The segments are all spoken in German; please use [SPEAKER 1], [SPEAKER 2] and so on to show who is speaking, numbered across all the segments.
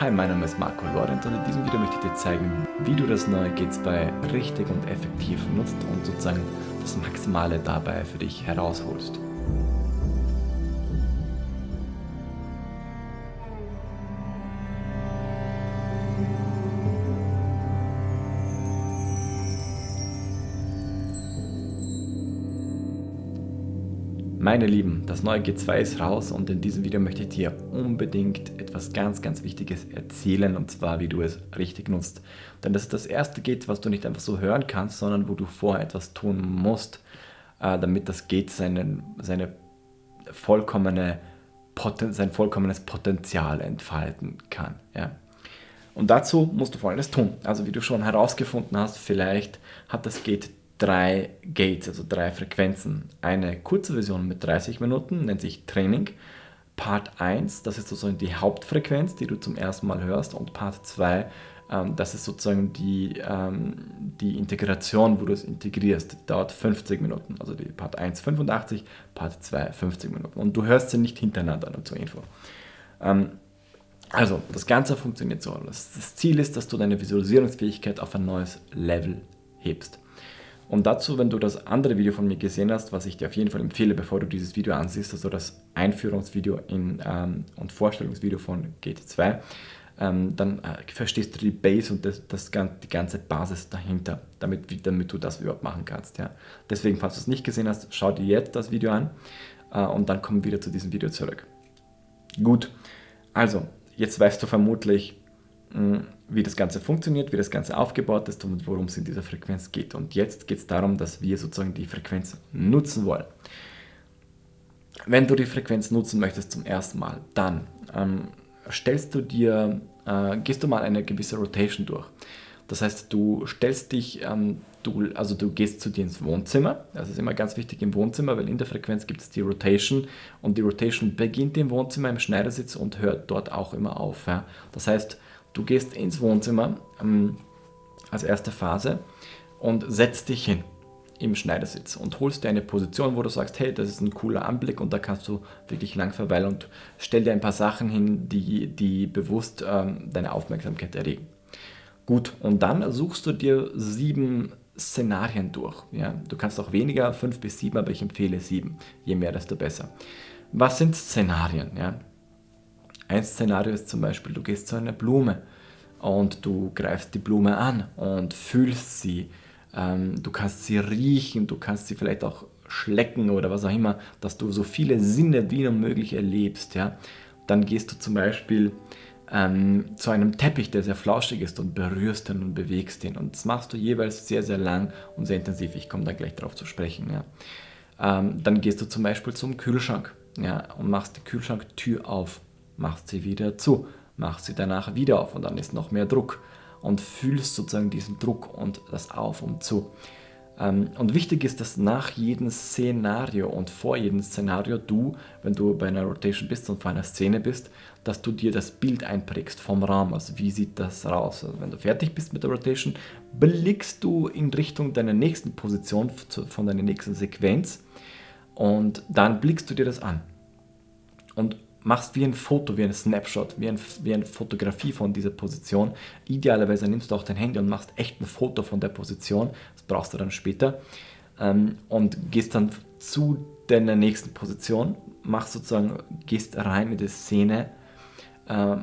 [SPEAKER 1] Hi, mein Name ist Marco Lorenz und in diesem Video möchte ich dir zeigen, wie du das neue G2 richtig und effektiv nutzt und sozusagen das Maximale dabei für dich herausholst. Meine Lieben, das neue G2 ist raus und in diesem Video möchte ich dir unbedingt etwas ganz, ganz Wichtiges erzählen und zwar, wie du es richtig nutzt. Denn das ist das erste Gate, was du nicht einfach so hören kannst, sondern wo du vorher etwas tun musst, äh, damit das Gate seinen, seine vollkommene, sein vollkommenes Potenzial entfalten kann. Ja. Und dazu musst du folgendes tun. Also wie du schon herausgefunden hast, vielleicht hat das Gate drei Gates, also drei Frequenzen. Eine kurze Version mit 30 Minuten nennt sich Training. Part 1, das ist sozusagen die Hauptfrequenz, die du zum ersten Mal hörst. Und Part 2, ähm, das ist sozusagen die, ähm, die Integration, wo du es integrierst. Die dauert 50 Minuten. Also die Part 1 85, Part 2 50 Minuten. Und du hörst sie nicht hintereinander, nur zur Info. Ähm, also, das Ganze funktioniert so. Das Ziel ist, dass du deine Visualisierungsfähigkeit auf ein neues Level hebst. Und dazu, wenn du das andere Video von mir gesehen hast, was ich dir auf jeden Fall empfehle, bevor du dieses Video ansiehst, also das Einführungsvideo in, ähm, und Vorstellungsvideo von GT2, ähm, dann äh, verstehst du die Base und das, das, die ganze Basis dahinter, damit, damit du das überhaupt machen kannst. Ja. Deswegen, falls du es nicht gesehen hast, schau dir jetzt das Video an äh, und dann wir wieder zu diesem Video zurück. Gut, also jetzt weißt du vermutlich, wie das Ganze funktioniert, wie das Ganze aufgebaut ist und worum es in dieser Frequenz geht. Und jetzt geht es darum, dass wir sozusagen die Frequenz nutzen wollen. Wenn du die Frequenz nutzen möchtest zum ersten Mal, dann ähm, stellst du dir, äh, gehst du mal eine gewisse Rotation durch. Das heißt, du stellst dich, ähm, du, also du gehst zu dir ins Wohnzimmer. Das ist immer ganz wichtig im Wohnzimmer, weil in der Frequenz gibt es die Rotation und die Rotation beginnt im Wohnzimmer im Schneidersitz und hört dort auch immer auf. Ja. Das heißt, Du gehst ins Wohnzimmer ähm, als erste Phase und setzt dich hin im Schneidersitz und holst dir eine Position, wo du sagst, hey, das ist ein cooler Anblick und da kannst du wirklich lang verweilen und stell dir ein paar Sachen hin, die, die bewusst ähm, deine Aufmerksamkeit erregen. Gut, und dann suchst du dir sieben Szenarien durch. Ja, du kannst auch weniger, fünf bis sieben, aber ich empfehle sieben. Je mehr, desto besser. Was sind Szenarien? Ja? Ein Szenario ist zum Beispiel, du gehst zu einer Blume und du greifst die Blume an und fühlst sie. Ähm, du kannst sie riechen, du kannst sie vielleicht auch schlecken oder was auch immer, dass du so viele Sinne wie nur möglich erlebst. Ja? Dann gehst du zum Beispiel ähm, zu einem Teppich, der sehr flauschig ist und berührst ihn und bewegst ihn. Und das machst du jeweils sehr, sehr lang und sehr intensiv. Ich komme da gleich darauf zu sprechen. Ja? Ähm, dann gehst du zum Beispiel zum Kühlschrank ja, und machst die Kühlschranktür auf machst sie wieder zu, machst sie danach wieder auf und dann ist noch mehr Druck und fühlst sozusagen diesen Druck und das Auf und Zu. Ähm, und wichtig ist, dass nach jedem Szenario und vor jedem Szenario du, wenn du bei einer Rotation bist und vor einer Szene bist, dass du dir das Bild einprägst vom Raum. Also wie sieht das raus? Also wenn du fertig bist mit der Rotation, blickst du in Richtung deiner nächsten Position von deiner nächsten Sequenz und dann blickst du dir das an. Und machst wie ein Foto, wie ein Snapshot, wie, ein, wie eine Fotografie von dieser Position. Idealerweise nimmst du auch dein Handy und machst echt ein Foto von der Position. Das brauchst du dann später. Ähm, und gehst dann zu deiner nächsten Position, machst sozusagen, gehst rein in die Szene äh,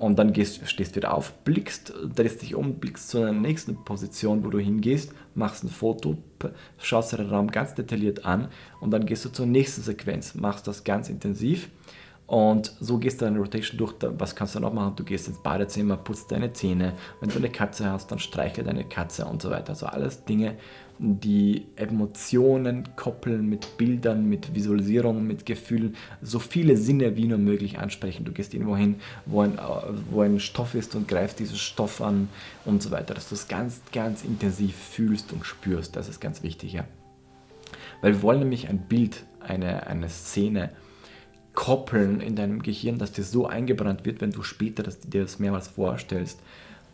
[SPEAKER 1] und dann gehst, stehst wieder auf, blickst, drehst dich um, blickst zu deiner nächsten Position, wo du hingehst, machst ein Foto, schaust den Raum ganz detailliert an und dann gehst du zur nächsten Sequenz, machst das ganz intensiv und so gehst du deine Rotation durch. Was kannst du noch machen? Du gehst ins Badezimmer, putzt deine Zähne. Wenn du eine Katze hast, dann streichle deine Katze und so weiter. Also alles Dinge, die Emotionen koppeln mit Bildern, mit Visualisierungen, mit Gefühlen, so viele Sinne wie nur möglich ansprechen. Du gehst irgendwo hin, wo ein, wo ein Stoff ist und greifst diesen Stoff an und so weiter. Dass du es ganz, ganz intensiv fühlst und spürst. Das ist ganz wichtig, ja. Weil wir wollen nämlich ein Bild, eine, eine Szene, koppeln in deinem Gehirn, dass dir so eingebrannt wird, wenn du später das, dir das mehrmals vorstellst,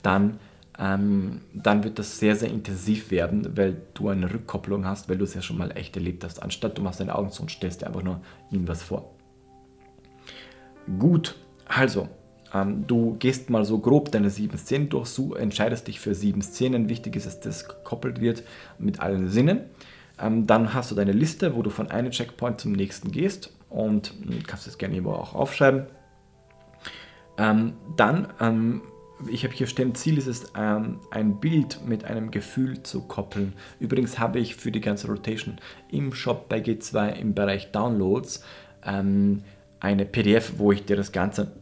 [SPEAKER 1] dann, ähm, dann wird das sehr, sehr intensiv werden, weil du eine Rückkopplung hast, weil du es ja schon mal echt erlebt hast, anstatt du machst deine Augen zu und stellst dir einfach nur irgendwas vor. Gut, also, ähm, du gehst mal so grob deine sieben Szenen durch, du entscheidest dich für sieben Szenen. Wichtig ist, dass das gekoppelt wird mit allen Sinnen. Ähm, dann hast du deine Liste, wo du von einem Checkpoint zum nächsten gehst und kannst das gerne irgendwo auch aufschreiben. Ähm, dann, ähm, ich habe hier stehen, Ziel ist es, ähm, ein Bild mit einem Gefühl zu koppeln. Übrigens habe ich für die ganze Rotation im Shop bei G2 im Bereich Downloads ähm, eine PDF, wo ich dir das Ganze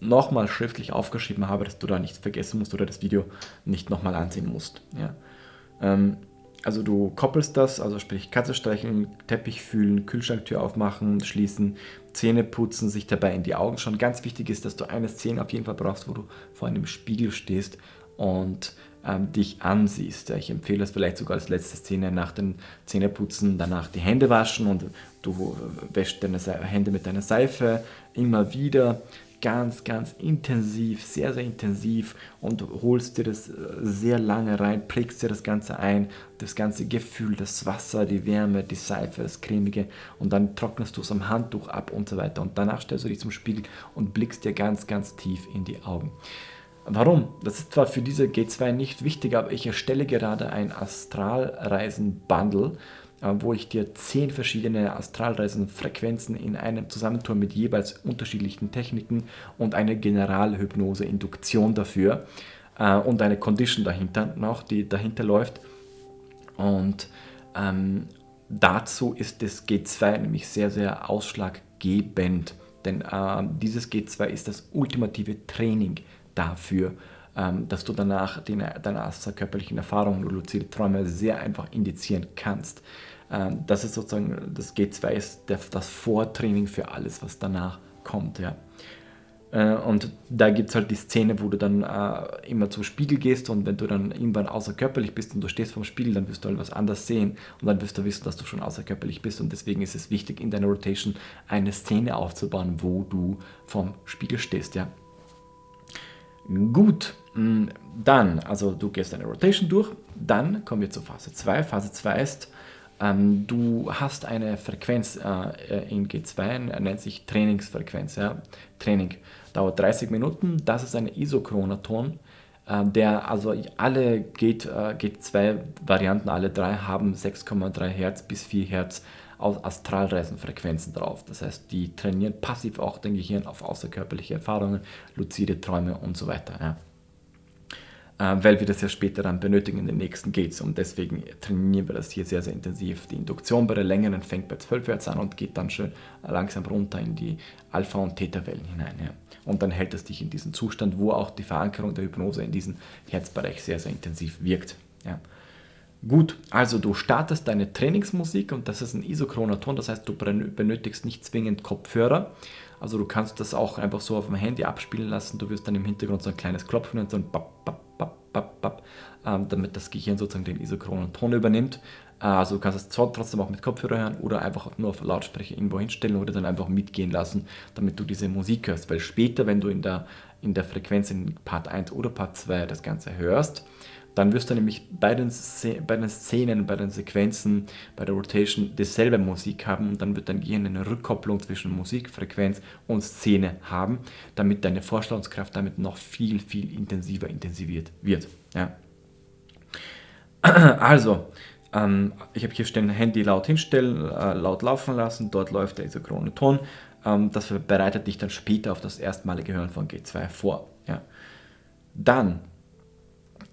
[SPEAKER 1] nochmal schriftlich aufgeschrieben habe, dass du da nichts vergessen musst oder das Video nicht nochmal ansehen musst. Ja. Also du koppelst das, also sprich Katze streicheln, Teppich fühlen, Kühlschranktür aufmachen, schließen, Zähne putzen, sich dabei in die Augen schauen. Ganz wichtig ist, dass du eine Szene auf jeden Fall brauchst, wo du vor einem Spiegel stehst und ähm, dich ansiehst. Ich empfehle es vielleicht sogar als letzte Szene nach dem Zähneputzen, danach die Hände waschen und du wäschst deine Hände mit deiner Seife immer wieder ganz, ganz intensiv, sehr, sehr intensiv und holst dir das äh, sehr lange rein, prägst dir das Ganze ein, das ganze Gefühl, das Wasser, die Wärme, die Seife, das Cremige und dann trocknest du es am Handtuch ab und so weiter und danach stellst du dich zum Spiegel und blickst dir ganz, ganz tief in die Augen. Warum? Das ist zwar für diese G2 nicht wichtig, aber ich erstelle gerade ein Astralreisen-Bundle wo ich dir zehn verschiedene Astralreisenfrequenzen in einem zusammentue mit jeweils unterschiedlichen Techniken und eine Generalhypnose-Induktion dafür äh, und eine Condition dahinter noch, die dahinter läuft. Und ähm, dazu ist das G2 nämlich sehr, sehr ausschlaggebend, denn äh, dieses G2 ist das ultimative Training dafür, dass du danach deine, deine außerkörperlichen Erfahrungen und luzide Träume sehr einfach indizieren kannst. Ähm, das ist sozusagen, das G2 ist das Vortraining für alles, was danach kommt. Ja. Äh, und da gibt es halt die Szene, wo du dann äh, immer zum Spiegel gehst und wenn du dann irgendwann außerkörperlich bist und du stehst vorm Spiegel, dann wirst du halt was anderes sehen und dann wirst du wissen, dass du schon außerkörperlich bist und deswegen ist es wichtig, in deiner Rotation eine Szene aufzubauen, wo du vorm Spiegel stehst. Ja. Gut, mm, dann, also du gehst deine Rotation durch, dann kommen wir zur Phase 2. Phase 2 ist, ähm, du hast eine Frequenz äh, in G2, nennt sich Trainingsfrequenz. Ja? Training dauert 30 Minuten, das ist ein Isochronaton, äh, der also alle G2-Varianten, äh, alle drei haben 6,3 Hertz bis 4 Hertz aus Astralreisenfrequenzen drauf. Das heißt, die trainieren passiv auch dein Gehirn auf außerkörperliche Erfahrungen, luzide Träume und so weiter. Ja. Äh, weil wir das ja später dann benötigen in den nächsten Gates und deswegen trainieren wir das hier sehr, sehr intensiv. Die Induktion bei der längeren fängt bei 12 Hertz an und geht dann schön langsam runter in die Alpha- und Theta-Wellen hinein. Ja. Und dann hält es dich in diesen Zustand, wo auch die Verankerung der Hypnose in diesem Herzbereich sehr, sehr intensiv wirkt. Ja. Gut, also du startest deine Trainingsmusik und das ist ein isochroner Ton, das heißt, du benötigst nicht zwingend Kopfhörer. Also du kannst das auch einfach so auf dem Handy abspielen lassen. Du wirst dann im Hintergrund so ein kleines Klopfen und so ein Bap, Bap, Bap, Bap, Bap, ähm, damit das Gehirn sozusagen den isochronen Ton übernimmt. Äh, also du kannst es trotzdem auch mit Kopfhörer hören oder einfach nur auf Lautsprecher irgendwo hinstellen oder dann einfach mitgehen lassen, damit du diese Musik hörst. Weil später, wenn du in der, in der Frequenz in Part 1 oder Part 2 das Ganze hörst, dann wirst du nämlich bei den, bei den Szenen, bei den Sequenzen, bei der Rotation dieselbe Musik haben und dann wird dein Gehirn eine Rückkopplung zwischen Musikfrequenz und Szene haben, damit deine Vorstellungskraft damit noch viel, viel intensiver intensiviert wird. Ja. Also, ähm, ich habe hier stehen, Handy laut hinstellen, äh, laut laufen lassen, dort läuft der isochrone Ton. Ähm, das bereitet dich dann später auf das erstmalige Hören von G2 vor. Ja. Dann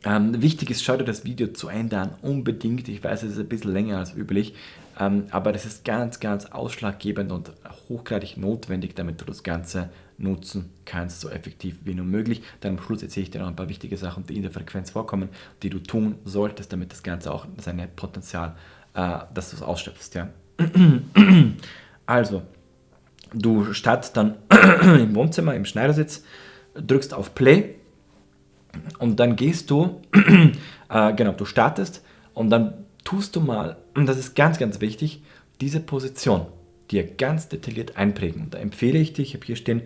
[SPEAKER 1] ähm, wichtig ist, schau dir das Video zu Ende an, unbedingt. Ich weiß, es ist ein bisschen länger als üblich, ähm, aber das ist ganz, ganz ausschlaggebend und hochgradig notwendig, damit du das Ganze nutzen kannst, so effektiv wie nur möglich. Dann am Schluss erzähle ich dir noch ein paar wichtige Sachen, die in der Frequenz vorkommen, die du tun solltest, damit das Ganze auch sein Potenzial, äh, dass du es ausschöpfst. Ja? Also, du startest dann im Wohnzimmer, im Schneidersitz, drückst auf Play und dann gehst du, äh, genau, du startest und dann tust du mal, und das ist ganz, ganz wichtig, diese Position dir ganz detailliert einprägen. Und da empfehle ich dich, ich habe hier stehen,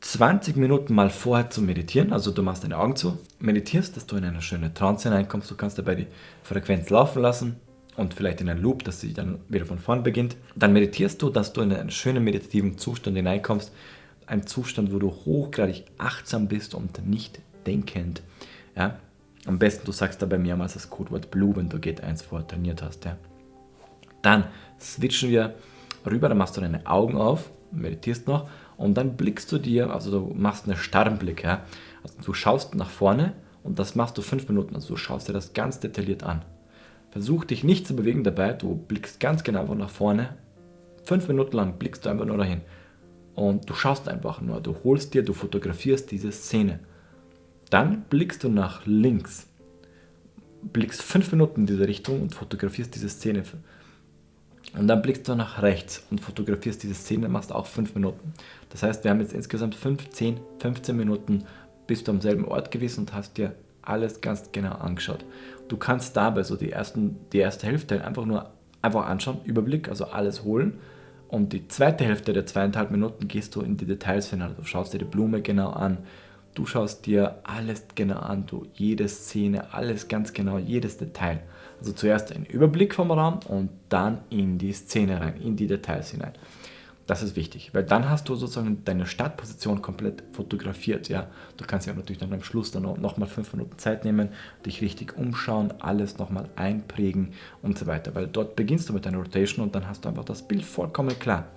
[SPEAKER 1] 20 Minuten mal vorher zu meditieren, also du machst deine Augen zu, meditierst, dass du in eine schöne Trance hineinkommst, du kannst dabei die Frequenz laufen lassen und vielleicht in einen Loop, dass sie dann wieder von vorn beginnt. Dann meditierst du, dass du in einen schönen meditativen Zustand hineinkommst, ein Zustand, wo du hochgradig achtsam bist und nicht denkend. Ja? Am besten, du sagst dabei mehrmals das Codewort Blue, wenn du Get 1 vorher trainiert hast. Ja? Dann switchen wir rüber, dann machst du deine Augen auf, meditierst noch und dann blickst du dir, also du machst einen starren Blick. Ja? Also du schaust nach vorne und das machst du fünf Minuten. Also du schaust dir das ganz detailliert an. Versuch dich nicht zu bewegen dabei, du blickst ganz genau nach vorne. Fünf Minuten lang blickst du einfach nur dahin. Und du schaust einfach nur, du holst dir, du fotografierst diese Szene. Dann blickst du nach links, blickst fünf Minuten in diese Richtung und fotografierst diese Szene. Und dann blickst du nach rechts und fotografierst diese Szene, machst auch fünf Minuten. Das heißt, wir haben jetzt insgesamt 15, 15 Minuten, bist du am selben Ort gewesen und hast dir alles ganz genau angeschaut. Du kannst dabei so die, ersten, die erste Hälfte einfach nur einfach anschauen, Überblick, also alles holen. Und die zweite Hälfte der zweieinhalb Minuten gehst du in die Details hinein. Du schaust dir die Blume genau an, Du schaust dir alles genau an, du jede Szene, alles ganz genau, jedes Detail. Also zuerst ein Überblick vom Raum und dann in die Szene rein, in die Details hinein. Das ist wichtig, weil dann hast du sozusagen deine Startposition komplett fotografiert. Ja? Du kannst ja natürlich dann am Schluss dann nochmal fünf Minuten Zeit nehmen, dich richtig umschauen, alles nochmal einprägen und so weiter. Weil dort beginnst du mit deiner Rotation und dann hast du einfach das Bild vollkommen klar.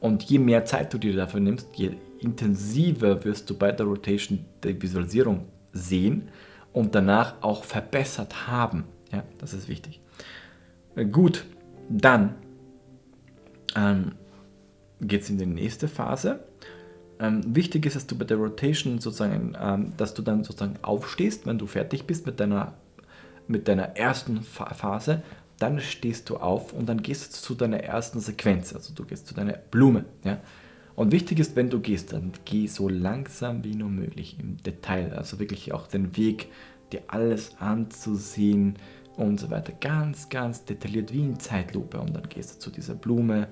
[SPEAKER 1] Und je mehr Zeit du dir dafür nimmst, je intensiver wirst du bei der Rotation der Visualisierung sehen und danach auch verbessert haben. Ja, das ist wichtig. Äh, gut, dann ähm, geht es in die nächste Phase. Ähm, wichtig ist, dass du bei der Rotation sozusagen, ähm, dass du dann sozusagen aufstehst, wenn du fertig bist mit deiner, mit deiner ersten Phase, dann stehst du auf und dann gehst du zu deiner ersten Sequenz, also du gehst zu deiner Blume. Ja? Und wichtig ist, wenn du gehst, dann geh so langsam wie nur möglich im Detail, also wirklich auch den Weg, dir alles anzusehen und so weiter. Ganz, ganz detailliert wie in Zeitlupe. Und dann gehst du zu dieser Blume,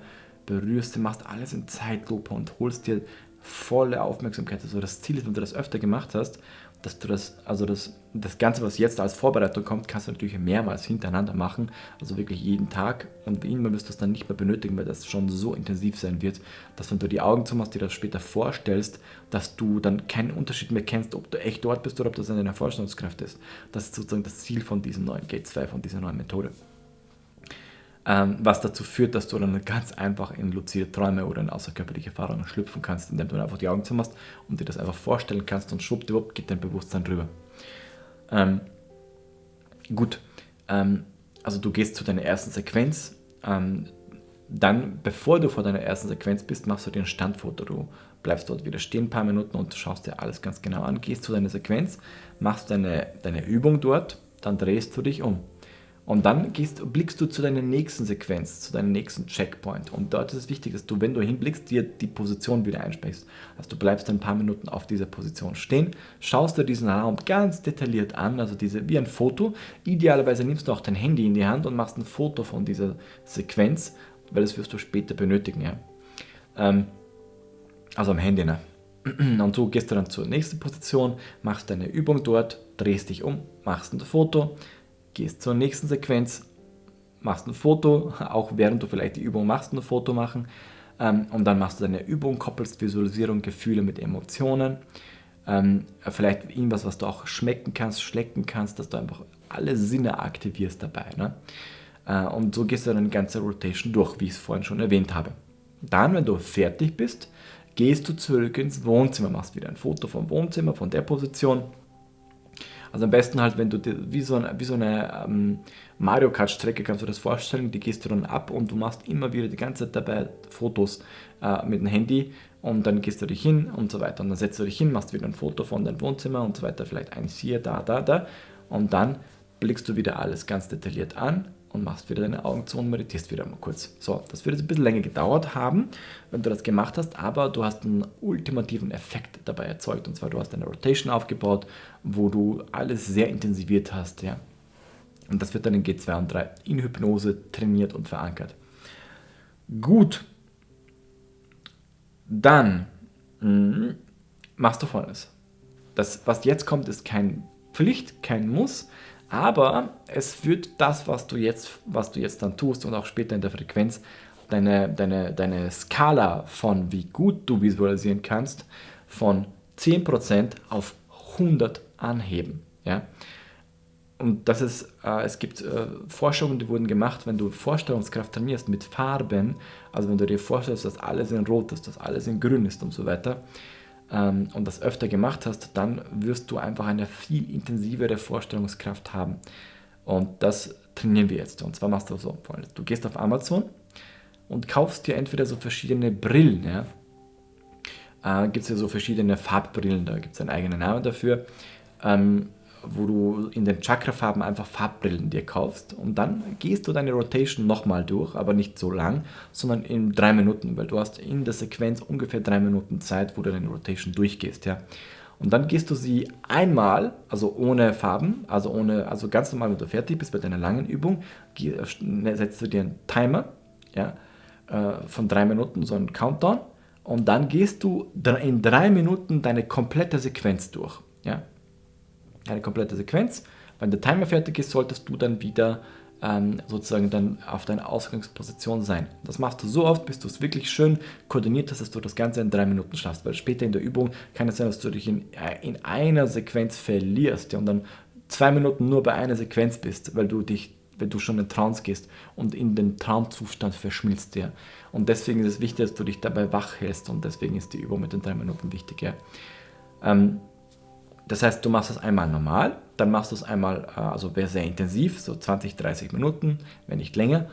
[SPEAKER 1] berührst sie, machst alles in Zeitlupe und holst dir volle Aufmerksamkeit. Also das Ziel ist, wenn du das öfter gemacht hast, dass du das, also das, das Ganze, was jetzt als Vorbereitung kommt, kannst du natürlich mehrmals hintereinander machen, also wirklich jeden Tag und irgendwann wirst du es dann nicht mehr benötigen, weil das schon so intensiv sein wird, dass wenn du die Augen zumachst, dir das später vorstellst, dass du dann keinen Unterschied mehr kennst, ob du echt dort bist oder ob das eine Vorstellungskraft ist. Das ist sozusagen das Ziel von diesem neuen Gate 2, von dieser neuen Methode was dazu führt, dass du dann ganz einfach in luzide Träume oder in außerkörperliche Erfahrungen schlüpfen kannst, indem du einfach die Augen zumachst und dir das einfach vorstellen kannst und schwuppdiwupp geht dein Bewusstsein drüber. Ähm, gut, ähm, also du gehst zu deiner ersten Sequenz, ähm, dann, bevor du vor deiner ersten Sequenz bist, machst du dir ein Standfoto. Du bleibst dort wieder stehen ein paar Minuten und schaust dir alles ganz genau an, gehst zu deiner Sequenz, machst deine, deine Übung dort, dann drehst du dich um und dann gehst, blickst du zu deiner nächsten Sequenz, zu deinem nächsten Checkpoint. Und dort ist es wichtig, dass du, wenn du hinblickst, dir die Position wieder einsprichst. Also du bleibst ein paar Minuten auf dieser Position stehen, schaust dir diesen Raum ganz detailliert an, also diese, wie ein Foto. Idealerweise nimmst du auch dein Handy in die Hand und machst ein Foto von dieser Sequenz, weil das wirst du später benötigen. Ja. Ähm, also am Handy. Ne? Und so gehst du dann zur nächsten Position, machst deine Übung dort, drehst dich um, machst ein Foto, gehst zur nächsten Sequenz, machst ein Foto, auch während du vielleicht die Übung machst, ein Foto machen ähm, und dann machst du deine Übung, koppelst Visualisierung, Gefühle mit Emotionen, ähm, vielleicht irgendwas, was du auch schmecken kannst, schlecken kannst, dass du einfach alle Sinne aktivierst dabei. Ne? Äh, und so gehst du dann die ganze Rotation durch, wie ich es vorhin schon erwähnt habe. Dann, wenn du fertig bist, gehst du zurück ins Wohnzimmer, machst wieder ein Foto vom Wohnzimmer, von der Position also am besten halt, wenn du dir, wie so eine, wie so eine ähm, Mario Kart Strecke kannst du das vorstellen, die gehst du dann ab und du machst immer wieder die ganze Zeit dabei Fotos äh, mit dem Handy und dann gehst du dich hin und so weiter. Und dann setzt du dich hin, machst wieder ein Foto von deinem Wohnzimmer und so weiter, vielleicht eins hier, da, da, da. Und dann blickst du wieder alles ganz detailliert an und machst wieder deine Augen zu und meditierst wieder mal kurz. So, das wird jetzt ein bisschen länger gedauert haben, wenn du das gemacht hast, aber du hast einen ultimativen Effekt dabei erzeugt. Und zwar, du hast eine Rotation aufgebaut, wo du alles sehr intensiviert hast. Ja. Und das wird dann in G2 und 3 in Hypnose trainiert und verankert. Gut. Dann mh, hm, machst du folgendes. Das, was jetzt kommt, ist kein Pflicht, kein Muss, aber es wird das, was du jetzt, was du jetzt dann tust und auch später in der Frequenz, deine, deine, deine Skala von wie gut du visualisieren kannst von 10% auf 100 anheben. Ja? Und das ist, äh, es gibt äh, Forschungen, die wurden gemacht, wenn du Vorstellungskraft trainierst mit Farben, also wenn du dir vorstellst, dass alles in Rot ist, dass alles in Grün ist und so weiter, ähm, und das öfter gemacht hast, dann wirst du einfach eine viel intensivere Vorstellungskraft haben. Und das trainieren wir jetzt. Und zwar machst du so, du gehst auf Amazon und kaufst dir entweder so verschiedene Brillen, ja, äh, gibt es ja so verschiedene Farbbrillen, da gibt es einen eigenen Namen dafür. Ähm, wo du in den Chakra-Farben einfach Farbbrillen dir kaufst und dann gehst du deine Rotation nochmal durch, aber nicht so lang, sondern in drei Minuten, weil du hast in der Sequenz ungefähr drei Minuten Zeit, wo du deine Rotation durchgehst, ja. Und dann gehst du sie einmal, also ohne Farben, also ohne, also ganz normal, wenn du fertig bist bei deiner langen Übung, ne, setzt du dir einen Timer, ja, äh, von drei Minuten, so einen Countdown, und dann gehst du in drei Minuten deine komplette Sequenz durch, ja eine komplette Sequenz. Wenn der Timer fertig ist, solltest du dann wieder ähm, sozusagen dann auf deiner Ausgangsposition sein. Das machst du so oft, bis du es wirklich schön koordiniert hast, dass du das Ganze in drei Minuten schaffst. Weil später in der Übung kann es sein, dass du dich in, äh, in einer Sequenz verlierst ja, und dann zwei Minuten nur bei einer Sequenz bist, weil du dich wenn du schon in Trance gehst und in den Traumzustand verschmilzt Ja. Und deswegen ist es wichtig, dass du dich dabei wach hältst und deswegen ist die Übung mit den drei Minuten wichtig. Ja. Ähm, das heißt, du machst es einmal normal, dann machst du es einmal, äh, also sehr intensiv, so 20, 30 Minuten, wenn nicht länger.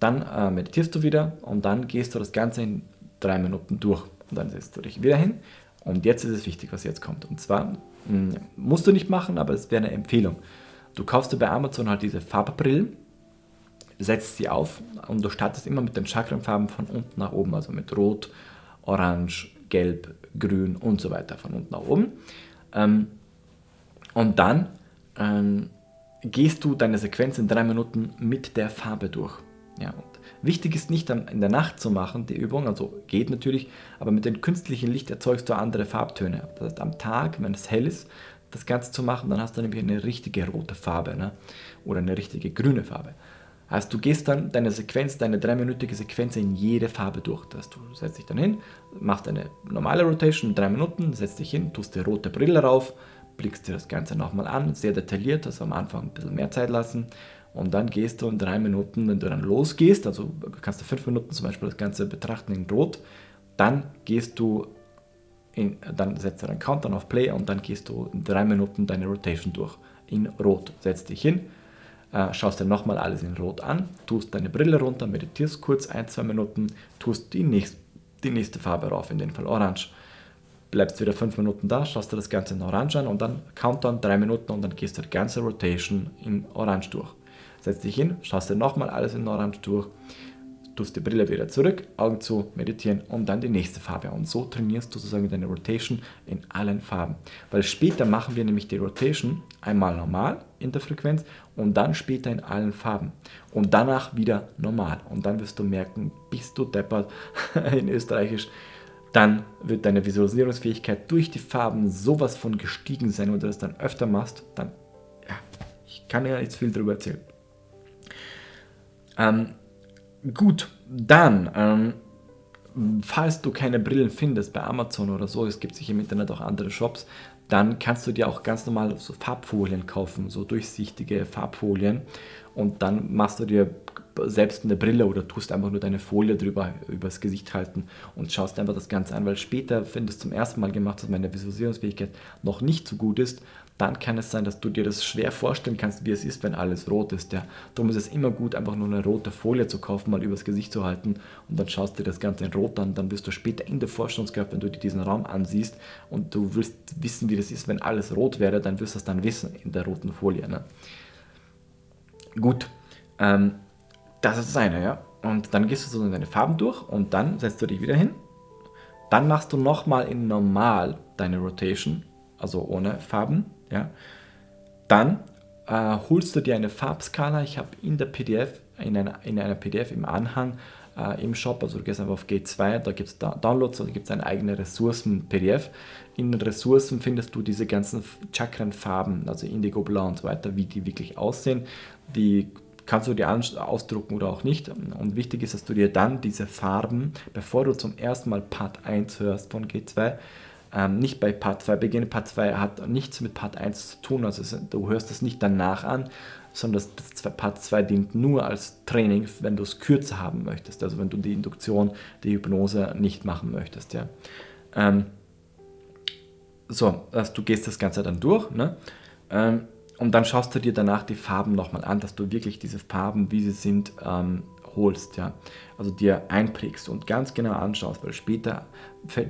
[SPEAKER 1] Dann äh, meditierst du wieder und dann gehst du das Ganze in drei Minuten durch. Und dann setzt du dich wieder hin. Und jetzt ist es wichtig, was jetzt kommt. Und zwar mh, hm, musst du nicht machen, aber es wäre eine Empfehlung. Du kaufst dir bei Amazon halt diese Farbbrillen, setzt sie auf und du startest immer mit den Chakrenfarben von unten nach oben, also mit Rot, Orange, Gelb, Grün und so weiter von unten nach oben. Ähm, und dann ähm, gehst du deine Sequenz in drei Minuten mit der Farbe durch. Ja, wichtig ist nicht in der Nacht zu machen, die Übung, also geht natürlich, aber mit dem künstlichen Licht erzeugst du andere Farbtöne. Das heißt, am Tag, wenn es hell ist, das Ganze zu machen, dann hast du nämlich eine richtige rote Farbe ne? oder eine richtige grüne Farbe. Heißt, du gehst dann deine Sequenz, deine dreiminütige Sequenz in jede Farbe durch. Das heißt, du setzt dich dann hin, machst eine normale Rotation, drei Minuten, setzt dich hin, tust die rote Brille rauf, blickst dir das Ganze nochmal an, sehr detailliert, also am Anfang ein bisschen mehr Zeit lassen und dann gehst du in drei Minuten, wenn du dann losgehst, also kannst du fünf Minuten zum Beispiel das Ganze betrachten in Rot, dann gehst du, in, dann setzt du deinen Countdown auf Play und dann gehst du in drei Minuten deine Rotation durch. In Rot, setzt dich hin, äh, schaust dir nochmal alles in Rot an, tust deine Brille runter, meditierst kurz ein, zwei Minuten, tust die nächste, die nächste Farbe rauf, in dem Fall Orange, bleibst wieder 5 Minuten da, schaust dir das Ganze in Orange an und dann Countdown 3 Minuten und dann gehst du die ganze Rotation in Orange durch. Setzt dich hin, schaust dir nochmal alles in Orange durch, tust die Brille wieder zurück, Augen zu, meditieren und dann die nächste Farbe. Und so trainierst du sozusagen deine Rotation in allen Farben. Weil später machen wir nämlich die Rotation einmal normal in der Frequenz und dann später in allen Farben. Und danach wieder normal. Und dann wirst du merken, bist du deppert in Österreichisch dann wird deine Visualisierungsfähigkeit durch die Farben sowas von gestiegen sein, wenn du das dann öfter machst, dann, ja, ich kann ja nicht viel darüber erzählen. Ähm, gut, dann, ähm, falls du keine Brillen findest bei Amazon oder so, es gibt sicher im Internet auch andere Shops, dann kannst du dir auch ganz normal so Farbfolien kaufen, so durchsichtige Farbfolien und dann machst du dir selbst eine Brille oder tust einfach nur deine Folie drüber übers Gesicht halten und schaust einfach das Ganze an, weil später, wenn du es zum ersten Mal gemacht hast, meine Visualisierungsfähigkeit noch nicht so gut ist, dann kann es sein, dass du dir das schwer vorstellen kannst, wie es ist, wenn alles rot ist. Ja. Darum ist es immer gut, einfach nur eine rote Folie zu kaufen, mal übers Gesicht zu halten und dann schaust du dir das Ganze in rot an. Dann wirst du später in der Vorstellungskraft, wenn du dir diesen Raum ansiehst und du willst wissen, wie das ist, wenn alles rot wäre, dann wirst du es dann wissen in der roten Folie. Ne? Gut, ähm, das ist das eine, ja. Und dann gehst du so deine Farben durch und dann setzt du dich wieder hin. Dann machst du nochmal in normal deine Rotation, also ohne Farben, ja. Dann äh, holst du dir eine Farbskala. Ich habe in der PDF, in einer, in einer PDF im Anhang äh, im Shop, also du gehst einfach auf G2, da gibt es da Downloads, da gibt es eine eigene Ressourcen-PDF. In den Ressourcen findest du diese ganzen Chakrenfarben, also Indigo, Blau und so weiter, wie die wirklich aussehen. Die kannst du dir ausdrucken oder auch nicht. Und wichtig ist, dass du dir dann diese Farben, bevor du zum ersten Mal Part 1 hörst von G2, ähm, nicht bei Part 2 beginnen. Part 2 hat nichts mit Part 1 zu tun, also du hörst es nicht danach an, sondern das Part 2 dient nur als Training, wenn du es kürzer haben möchtest, also wenn du die Induktion, die Hypnose nicht machen möchtest. Ja. Ähm, so, also du gehst das Ganze dann durch ne? Ähm, und dann schaust du dir danach die Farben nochmal an, dass du wirklich diese Farben, wie sie sind, ähm, holst, ja. Also dir einprägst und ganz genau anschaust, weil später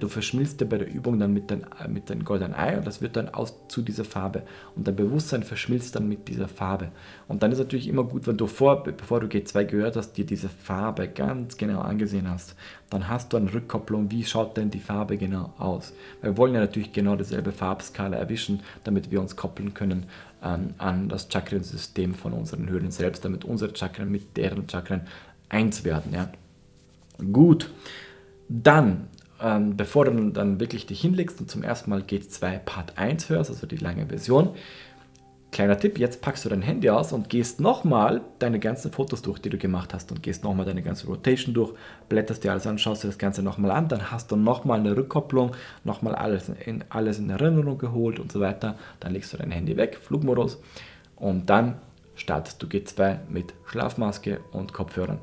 [SPEAKER 1] du verschmilzt dir bei der Übung dann mit, dein, mit deinem goldenen Ei und das wird dann aus zu dieser Farbe und dein Bewusstsein verschmilzt dann mit dieser Farbe. Und dann ist natürlich immer gut, wenn du vor, bevor du G2 gehört hast, dir diese Farbe ganz genau angesehen hast. Dann hast du eine Rückkopplung, wie schaut denn die Farbe genau aus. Wir wollen ja natürlich genau dieselbe Farbskala erwischen, damit wir uns koppeln können ähm, an das Chakrensystem von unseren Höhlen selbst, damit unsere Chakren mit deren Chakren eins werden. Ja. Gut, dann, ähm, bevor du dann wirklich dich hinlegst und zum ersten Mal G2 Part 1 hörst, also die lange Version, Kleiner Tipp, jetzt packst du dein Handy aus und gehst nochmal deine ganzen Fotos durch, die du gemacht hast und gehst nochmal deine ganze Rotation durch, blätterst dir alles an, schaust dir das Ganze nochmal an, dann hast du nochmal eine Rückkopplung, nochmal alles in, alles in Erinnerung geholt und so weiter. Dann legst du dein Handy weg, Flugmodus und dann startest du G2 mit Schlafmaske und Kopfhörern.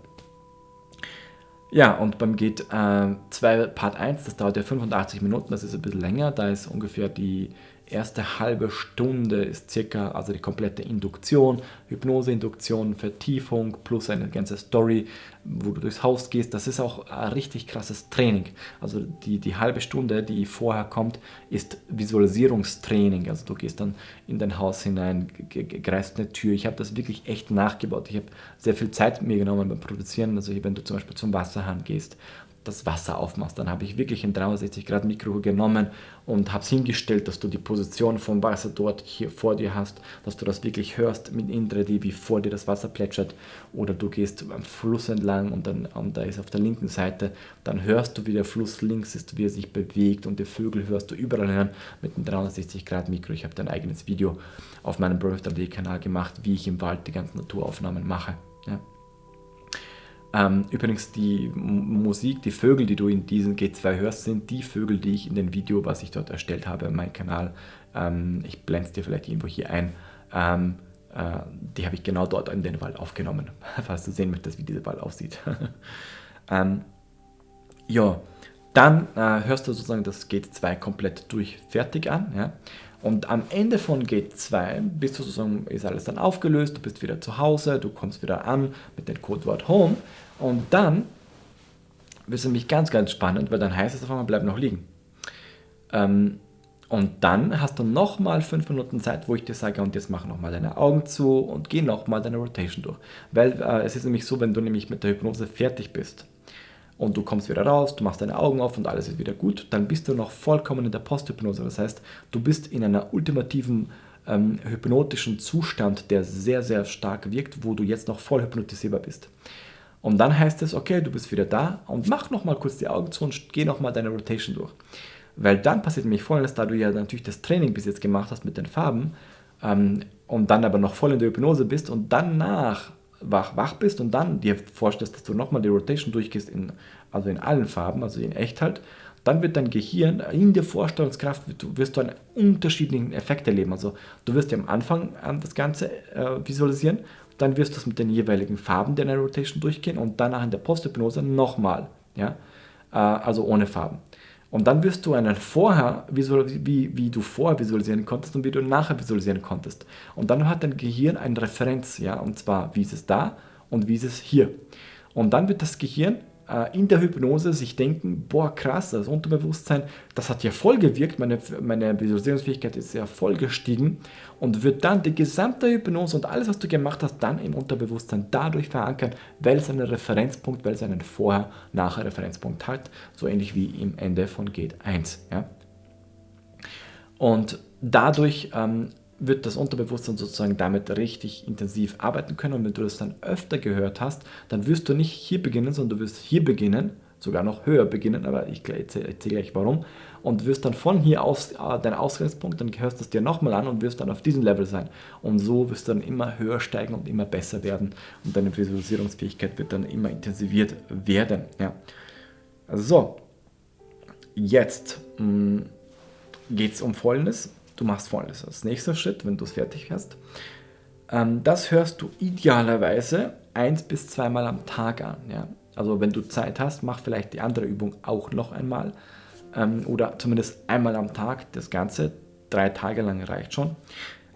[SPEAKER 1] Ja, und beim Git äh, 2 Part 1, das dauert ja 85 Minuten, das ist ein bisschen länger, da ist ungefähr die erste halbe Stunde ist circa, also die komplette Induktion, Hypnoseinduktion, Vertiefung plus eine ganze Story, wo du durchs Haus gehst. Das ist auch ein richtig krasses Training. Also die, die halbe Stunde, die vorher kommt, ist Visualisierungstraining. Also du gehst dann in dein Haus hinein, greifst eine Tür. Ich habe das wirklich echt nachgebaut. Ich habe sehr viel Zeit mir genommen beim Produzieren. Also wenn du zum Beispiel zum Wasserhahn gehst das Wasser aufmachst. Dann habe ich wirklich ein 360 Grad Mikro genommen und habe es hingestellt, dass du die Position vom Wasser dort hier vor dir hast, dass du das wirklich hörst mit in 3D, wie vor dir das Wasser plätschert. Oder du gehst am Fluss entlang und, dann, und da ist auf der linken Seite, dann hörst du, wie der Fluss links ist, wie er sich bewegt und die Vögel hörst du überall hören mit einem 360 Grad Mikro. Ich habe ein eigenes Video auf meinem Birth 3D Kanal gemacht, wie ich im Wald die ganzen Naturaufnahmen mache. Ja. Ähm, übrigens, die Musik, die Vögel, die du in diesem G2 hörst, sind die Vögel, die ich in dem Video, was ich dort erstellt habe, meinem Kanal, ähm, ich blende es dir vielleicht irgendwo hier ein, ähm, äh, die habe ich genau dort in den Wald aufgenommen, falls du sehen möchtest, wie dieser Wald aussieht. Ähm, ja, dann äh, hörst du sozusagen das G2 komplett durch fertig an. Ja? Und am Ende von G2 bist du sozusagen, ist alles dann aufgelöst, du bist wieder zu Hause, du kommst wieder an mit dem Codewort Home und dann wird es nämlich ganz, ganz spannend, weil dann heißt es auf einmal, bleib noch liegen. Ähm, und dann hast du nochmal fünf Minuten Zeit, wo ich dir sage, und jetzt mach nochmal deine Augen zu und geh nochmal deine Rotation durch. Weil äh, es ist nämlich so, wenn du nämlich mit der Hypnose fertig bist und du kommst wieder raus, du machst deine Augen auf und alles ist wieder gut, dann bist du noch vollkommen in der Posthypnose. Das heißt, du bist in einer ultimativen ähm, hypnotischen Zustand, der sehr, sehr stark wirkt, wo du jetzt noch voll hypnotisierbar bist. Und dann heißt es, okay, du bist wieder da und mach nochmal kurz die Augen zu und geh nochmal deine Rotation durch. Weil dann passiert nämlich folgendes, da du ja natürlich das Training bis jetzt gemacht hast mit den Farben ähm, und dann aber noch voll in der Hypnose bist und danach wach, wach bist und dann dir vorstellst, dass du nochmal die Rotation durchgehst, in, also in allen Farben, also in echt halt, dann wird dein Gehirn in der Vorstellungskraft, wirst du einen unterschiedlichen Effekt erleben. Also du wirst ja am Anfang das Ganze äh, visualisieren dann wirst du es mit den jeweiligen Farben der Rotation durchgehen und danach in der Posthypnose nochmal, ja, äh, also ohne Farben. Und dann wirst du einen vorher, wie, wie du vorher visualisieren konntest und wie du nachher visualisieren konntest. Und dann hat dein Gehirn eine Referenz, ja, und zwar wie ist es da und wie ist es hier. Und dann wird das Gehirn äh, in der Hypnose sich denken, boah krass, das Unterbewusstsein, das hat ja voll gewirkt, meine, meine Visualisierungsfähigkeit ist ja voll gestiegen und wird dann die gesamte Hypnose und alles, was du gemacht hast, dann im Unterbewusstsein dadurch verankern, weil es einen Referenzpunkt, weil es einen Vorher-Nachher-Referenzpunkt hat, so ähnlich wie im Ende von Gate 1. Ja? Und dadurch ähm, wird das Unterbewusstsein sozusagen damit richtig intensiv arbeiten können. Und wenn du das dann öfter gehört hast, dann wirst du nicht hier beginnen, sondern du wirst hier beginnen, sogar noch höher beginnen, aber ich erzähle gleich warum. Und wirst dann von hier aus äh, dein Ausgangspunkt, dann hörst du es dir nochmal an und wirst dann auf diesem Level sein. Und so wirst du dann immer höher steigen und immer besser werden. Und deine Visualisierungsfähigkeit wird dann immer intensiviert werden. Ja. Also so, jetzt mm, geht es um Folgendes. Du machst Folgendes als nächster Schritt, wenn du es fertig hast. Ähm, das hörst du idealerweise eins bis zweimal am Tag an. Ja? Also wenn du Zeit hast, mach vielleicht die andere Übung auch noch einmal ähm, oder zumindest einmal am Tag das Ganze. Drei Tage lang reicht schon.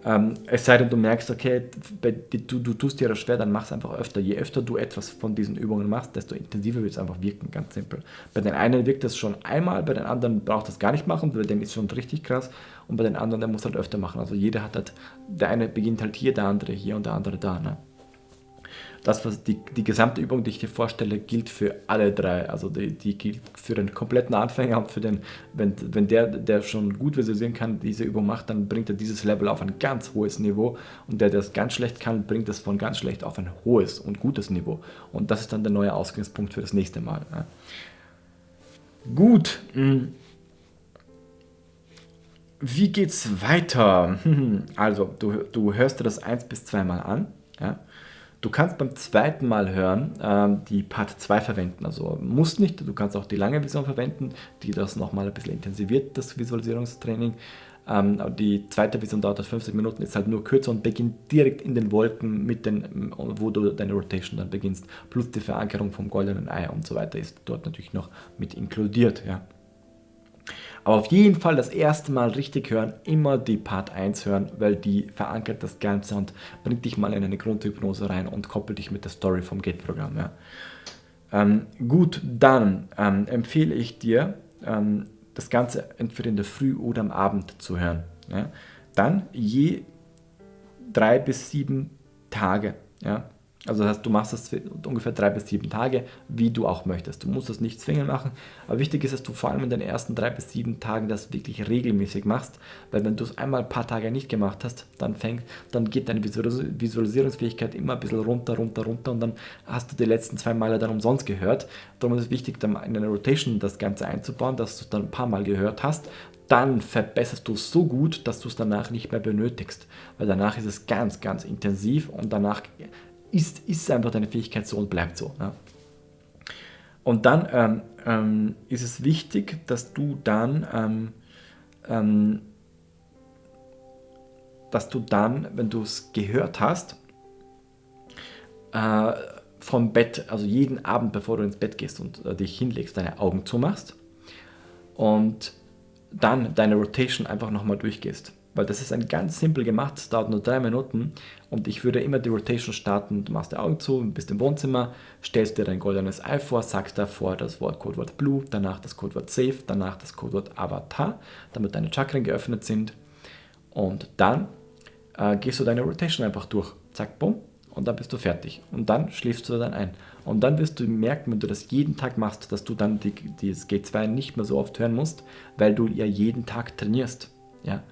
[SPEAKER 1] Ähm, es sei denn, du merkst, okay, du, du tust dir das schwer, dann mach es einfach öfter. Je öfter du etwas von diesen Übungen machst, desto intensiver wird es einfach wirken, ganz simpel. Bei den einen wirkt es schon einmal, bei den anderen braucht das gar nicht machen, bei denen ist schon richtig krass und bei den anderen, der muss halt öfter machen. Also jeder hat halt, der eine beginnt halt hier, der andere hier und der andere da. Ne? Das, was die, die gesamte Übung, die ich dir vorstelle, gilt für alle drei. Also die, die gilt für den kompletten Anfänger und für den, wenn, wenn der, der schon gut visualisieren kann, diese Übung macht, dann bringt er dieses Level auf ein ganz hohes Niveau und der, der es ganz schlecht kann, bringt es von ganz schlecht auf ein hohes und gutes Niveau. Und das ist dann der neue Ausgangspunkt für das nächste Mal. Ja. Gut. Hm. Wie geht's weiter? Also, du, du hörst dir das eins bis zweimal an. Ja? Du kannst beim zweiten Mal hören ähm, die Part 2 verwenden, also musst nicht, du kannst auch die lange Vision verwenden, die das nochmal ein bisschen intensiviert, das Visualisierungstraining. Ähm, die zweite Vision dauert 50 Minuten, ist halt nur kürzer und beginnt direkt in den Wolken, mit den, wo du deine Rotation dann beginnst, plus die Verankerung vom goldenen Ei und so weiter ist dort natürlich noch mit inkludiert. Ja. Aber auf jeden Fall das erste Mal richtig hören, immer die Part 1 hören, weil die verankert das Ganze und bringt dich mal in eine Grundhypnose rein und koppelt dich mit der Story vom Gate-Programm. Ja. Ähm, gut, dann ähm, empfehle ich dir, ähm, das Ganze entweder in der Früh oder am Abend zu hören. Ja. Dann je drei bis sieben Tage. Ja. Also das heißt, du machst das ungefähr drei bis sieben Tage, wie du auch möchtest. Du musst das nicht zwingend machen, aber wichtig ist, dass du vor allem in den ersten drei bis sieben Tagen das wirklich regelmäßig machst, weil wenn du es einmal ein paar Tage nicht gemacht hast, dann fängt, dann geht deine Visualisierungsfähigkeit immer ein bisschen runter, runter, runter und dann hast du die letzten zwei Male dann umsonst gehört. Darum ist es wichtig, dann in eine Rotation das Ganze einzubauen, dass du es dann ein paar Mal gehört hast, dann verbesserst du es so gut, dass du es danach nicht mehr benötigst. Weil danach ist es ganz, ganz intensiv und danach ist, ist einfach deine Fähigkeit so und bleibt so. Ja. Und dann ähm, ähm, ist es wichtig, dass du dann, ähm, ähm dass du dann, wenn du es gehört hast, äh, vom Bett, also jeden Abend, bevor du ins Bett gehst und äh, dich hinlegst, deine Augen zumachst und dann deine Rotation einfach nochmal durchgehst weil das ist ein ganz simpel gemacht, es dauert nur drei Minuten und ich würde immer die Rotation starten, du machst die Augen zu, bist im Wohnzimmer, stellst dir dein goldenes Ei vor, sagst davor das Wort Codewort Blue, danach das Codewort Safe, danach das Codewort Avatar, damit deine Chakren geöffnet sind und dann äh, gehst du deine Rotation einfach durch, zack, bumm, und dann bist du fertig. Und dann schläfst du dann ein. Und dann wirst du merken, wenn du das jeden Tag machst, dass du dann die, das G2 nicht mehr so oft hören musst, weil du ja jeden Tag trainierst. Ja?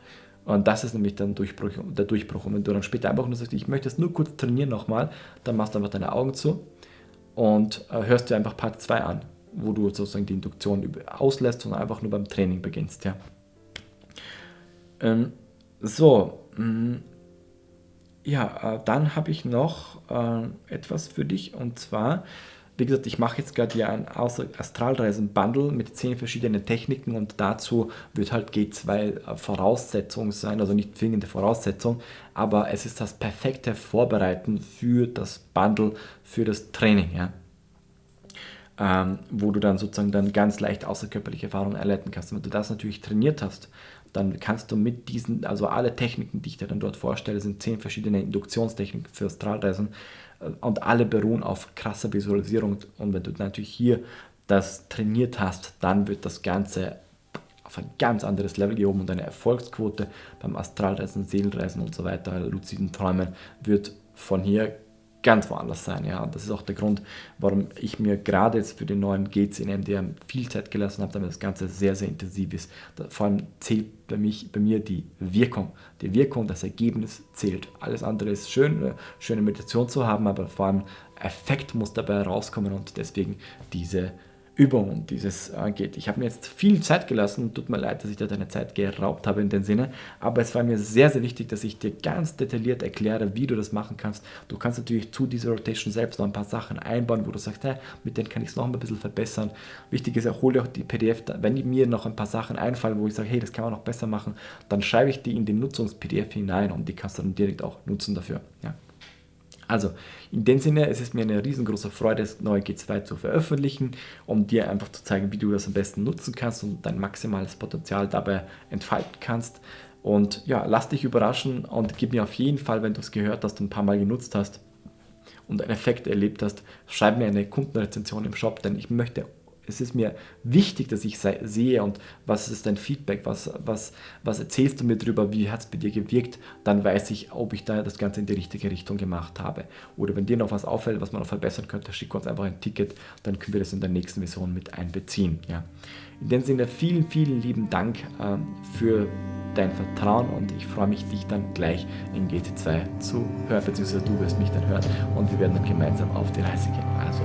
[SPEAKER 1] Und das ist nämlich dann Durchbruch, der Durchbruch. Und wenn du dann später einfach nur sagst, ich möchte es nur kurz trainieren nochmal, dann machst du einfach deine Augen zu und äh, hörst dir einfach Part 2 an, wo du sozusagen die Induktion auslässt und einfach nur beim Training beginnst. Ja. Ähm, so, mh, mm, ja, äh, dann habe ich noch äh, etwas für dich und zwar wie gesagt, ich mache jetzt gerade hier ein Astralreisen-Bundle mit zehn verschiedenen Techniken und dazu wird halt G2 Voraussetzung sein, also nicht zwingende Voraussetzung, aber es ist das perfekte Vorbereiten für das Bundle, für das Training. Ja? Ähm, wo du dann sozusagen dann ganz leicht außerkörperliche Erfahrungen erleiten kannst. wenn du das natürlich trainiert hast, dann kannst du mit diesen, also alle Techniken, die ich dir dann dort vorstelle, sind zehn verschiedene Induktionstechniken für Astralreisen, und alle beruhen auf krasser Visualisierung. Und wenn du natürlich hier das trainiert hast, dann wird das Ganze auf ein ganz anderes Level gehoben und deine Erfolgsquote beim Astralreisen, Seelenreisen und so weiter, luziden Träumen wird von hier ganz woanders sein. Ja. Das ist auch der Grund, warum ich mir gerade jetzt für den neuen Gates in MDR viel Zeit gelassen habe, damit das Ganze sehr, sehr intensiv ist. Vor allem zählt bei, mich, bei mir die Wirkung. Die Wirkung, das Ergebnis zählt. Alles andere ist schön, eine schöne Meditation zu haben, aber vor allem Effekt muss dabei rauskommen und deswegen diese Übung dieses äh, geht. Ich habe mir jetzt viel Zeit gelassen, tut mir leid, dass ich da deine Zeit geraubt habe in dem Sinne, aber es war mir sehr, sehr wichtig, dass ich dir ganz detailliert erkläre, wie du das machen kannst. Du kannst natürlich zu dieser Rotation selbst noch ein paar Sachen einbauen, wo du sagst, hey, mit denen kann ich es noch ein bisschen verbessern. Wichtig ist, hol dir auch die PDF, wenn mir noch ein paar Sachen einfallen, wo ich sage, hey, das kann man noch besser machen, dann schreibe ich die in den Nutzungs-PDF hinein und die kannst du dann direkt auch nutzen dafür. Ja. Also, in dem Sinne, es ist mir eine riesengroße Freude, das neue G2 zu veröffentlichen, um dir einfach zu zeigen, wie du das am besten nutzen kannst und dein maximales Potenzial dabei entfalten kannst. Und ja, lass dich überraschen und gib mir auf jeden Fall, wenn du es gehört hast und ein paar Mal genutzt hast und einen Effekt erlebt hast, schreib mir eine Kundenrezension im Shop, denn ich möchte es ist mir wichtig, dass ich sehe und was ist dein Feedback, was, was, was erzählst du mir darüber, wie hat es bei dir gewirkt, dann weiß ich, ob ich da das Ganze in die richtige Richtung gemacht habe. Oder wenn dir noch was auffällt, was man noch verbessern könnte, schick uns einfach ein Ticket, dann können wir das in der nächsten Version mit einbeziehen. Ja. In dem Sinne vielen, vielen lieben Dank ähm, für dein Vertrauen und ich freue mich, dich dann gleich in GT2 zu hören, beziehungsweise du wirst mich dann hören und wir werden dann gemeinsam auf die Reise gehen. Also,